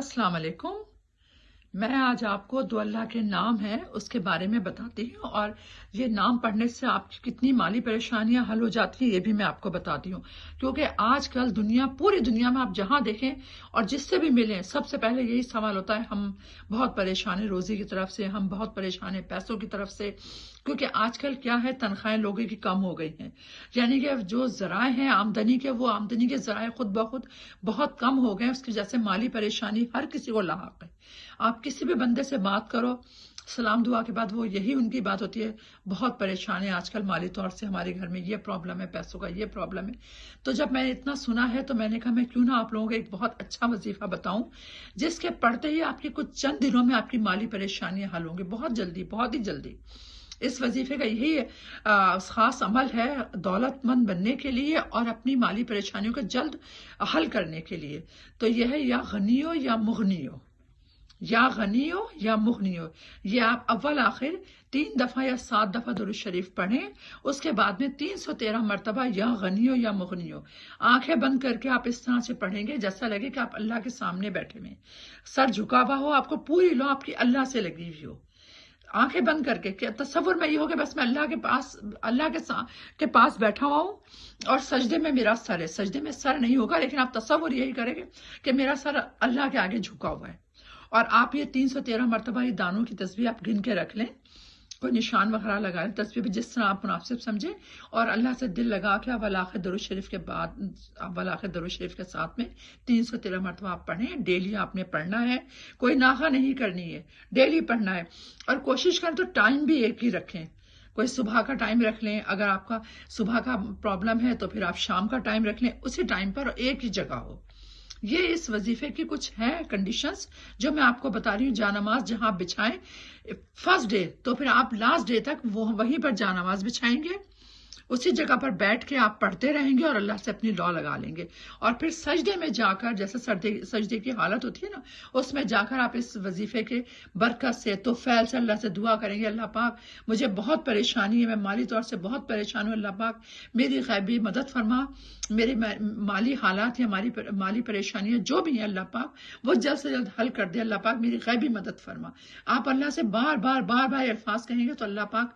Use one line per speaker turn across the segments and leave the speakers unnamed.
السلام علیکم میں آج آپ کو دو اللہ کے نام ہیں، اس کے بارے میں بتاتی ہوں، اور یہ نام پڑھنے سے آپ کی کتنی مالی پریشانیاں حل ہو جاتی ہیں، یہ بھی میں آپ کو بتاتی ہوں۔ کیونکہ آج کل دنیا، پوری دنیا میں آپ جہاں دیکھیں اور جس سے بھی ملیں، سب سے پہلے یہی سوال ہوتا ہے، ہم بہت پریشان ہیں روزی کی طرف سے، ہم بہت پریشان ہیں پیسوں کی طرف سے، کیونکہ آج کل کیا ہے، تنخواہیں لوگوں کی کم ہو گئی ہیں۔ یعنی کہ جو ذرائع ہیں آمدنی کے، وہ آمدنی کے ذرائع خود بخود بہت کم ہو گئے ہیں، اس کی وجہ سے مالی پریشانی ہر کسی کو لاحق ہے۔ آپ کسی بھی بندے سے بات کرو، سلام دعا کے بعد وہ یہی ان کی بات ہوتی ہے، بہت پریشان ہے آج کل مالی طور سے ہمارے گھر میں، یہ پرابلم ہے پیسوں کا، یہ پرابلم ہے۔ تو جب میں نے اتنا سنا ہے تو میں نے کہا میں کیوں نہ آپ لوگوں کو ایک بہت اچھا وظیفہ بتاؤں، جس کے پڑھتے ہی آپ کی کچھ چند دنوں میں آپ کی مالی پریشانیاں حل ہوں گی، بہت جلدی، بہت ہی جلدی۔ اس وظیفے کا یہی خاص عمل ہے دولت مند بننے کے لیے اور اپنی مالی پریشانیوں کا جلد حل کرنے کے لیے۔ تو یہ ہے یا غنیو یا مغنیو یا غنی ہو یا مغنی ہو، یہ آپ اول آخر تین دفعہ یا سات دفعہ درست شریف پڑھیں، اس کے بعد میں تین سو تیرہ مرتبہ یا غنی ہو یا مغنی ہو۔ آنکھیں بند کر کے آپ اس طرح سے پڑھیں گے جیسا لگے کہ آپ اللہ کے سامنے بیٹھے ہوئے سر جھکا ہوا ہو، آپ کو پوری لو آپ کی اللہ سے لگی ہوئی ہو۔ آنکھیں بند کر کے، تصور میں یہ ہو کہ بس میں اللہ کے پاس، اللہ کے کے پاس بیٹھا ہوا ہوں اور سجدے میں میرا سر ہے۔ سجدے میں سر نہیں ہوگا، لیکن آپ تصور یہی کریں گے کہ میرا سر اللہ کے آگے جھکا ہوا ہے۔ اور آپ یہ تین سو تیرہ مرتبہ یہ دانوں کی تصویر آپ گن کے رکھ لیں، کوئی نشان وغیرہ لگا لیں تصویر بھی جس طرح آپ مناسب سمجھیں۔ اور اللہ سے دل لگا کے اول آخر درود شریف کے بعد، اول آخر درود شریف کے ساتھ میں تین سو تیرہ مرتبہ آپ پڑھیں۔ ڈیلی آپ نے پڑھنا ہے، کوئی ناغا نہیں کرنی ہے، ڈیلی پڑھنا ہے۔ اور کوشش کریں تو ٹائم بھی ایک ہی رکھیں۔ کوئی صبح کا ٹائم رکھ لیں، اگر آپ کا صبح کا پرابلم ہے تو پھر آپ شام کا ٹائم رکھ لیں، اسی ٹائم پر ایک ہی جگہ ہو۔ یہ اس وظیفے کی کچھ ہیں کنڈیشنز جو میں آپ کو بتا رہی ہوں جانماز جہاں آپ بچھائیں فرسٹ ڈے تو پھر آپ لاسٹ ڈے تک وہیں پر جانماز بچھائیں گے۔ اسی جگہ پر بیٹھ کے آپ پڑھتے رہیں گے اور اللہ سے اپنی لا لگا لیں گے۔ اور پھر سجدے میں جا کر جیسے سجدے کی حالت ہوتی ہے نا، اس میں جا کر آپ اس وظیفے کے برکت سے تو فیل سے اللہ سے دعا کریں گے۔ اللہ پاک مجھے بہت پریشانی ہے، میں مالی طور سے بہت پریشان ہوں۔ اللہ پاک میری غیبی مدد فرما۔ میری مالی حالات یا مالی پریشانیاں جو بھی ہیں اللہ پاک، وہ جلد سے جلد حل کر دے۔ اللہ پاک میری غیبی مدد فرما۔ آپ اللہ سے بار بار بار بار الفاظ کہیں گے تو اللہ پاک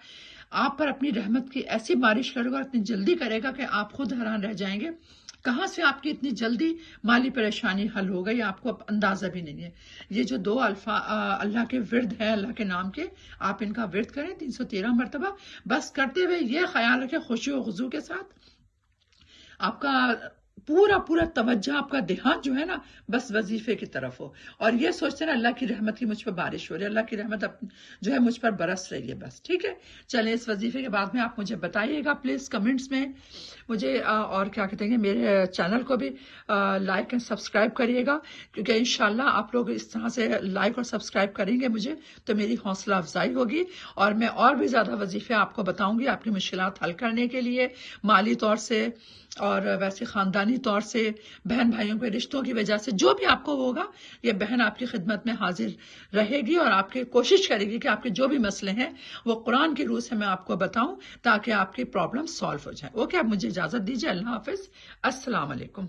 آپ پر اپنی رحمت کی ایسی بارش کرے گا اتنی جلدی کرے گا کہ آپ خود حیران رہ جائیں گے۔ کہاں سے آپ کی اتنی جلدی مالی پریشانی حل ہو گئی؟ آپ کو اندازہ بھی نہیں ہے۔ یہ جو دو الفا اللہ کے ورد ہیں، اللہ کے نام کے، آپ ان کا ورد کریں۔ تین سو تیرہ مرتبہ۔ بس کرتے ہوئے یہ خیال رکھیں، خوشی و غزو کے ساتھ۔ آپ کا پورا پورا توجہ آپ کا دھیان جو ہے نا بس وظیفے کی طرف ہو۔ اور یہ سوچتے نا اللہ کی رحمت کی مجھ پر بارش ہو رہی ہے، اللہ کی رحمت جو ہے مجھ پر برس رہی ہے بس، ٹھیک ہے؟ چلیں اس وظیفے کے بعد میں آپ مجھے بتائیے گا پلیز کمنٹس میں مجھے اور کیا کہتے ہیں، میرے چینل کو بھی لائک اینڈ سبسکرائب کریے گا۔ کیونکہ انشاءاللہ آپ لوگ اس طرح سے لائک اور سبسکرائب کریں گے مجھے، تو میری حوصلہ افزائی ہوگی۔ اور میں اور بھی زیادہ وظیفے آپ کو بتاؤں گی آپ کی مشکلات حل کرنے کے لیے، مالی طور سے اور ویسے خاندان خاندانی طور سے بہن بھائیوں کے رشتوں کی وجہ سے جو بھی آپ کو ہوگا، یہ بہن آپ کی خدمت میں حاضر رہے گی اور آپ کی کوشش کرے گی کہ آپ کے جو بھی مسئلے ہیں، وہ قرآن کی روح سے میں آپ کو بتاؤں تاکہ آپ کی پرابلم سالو ہو جائے۔ اوکے آپ مجھے اجازت دیجیے اللہ حافظ۔ السلام علیکم۔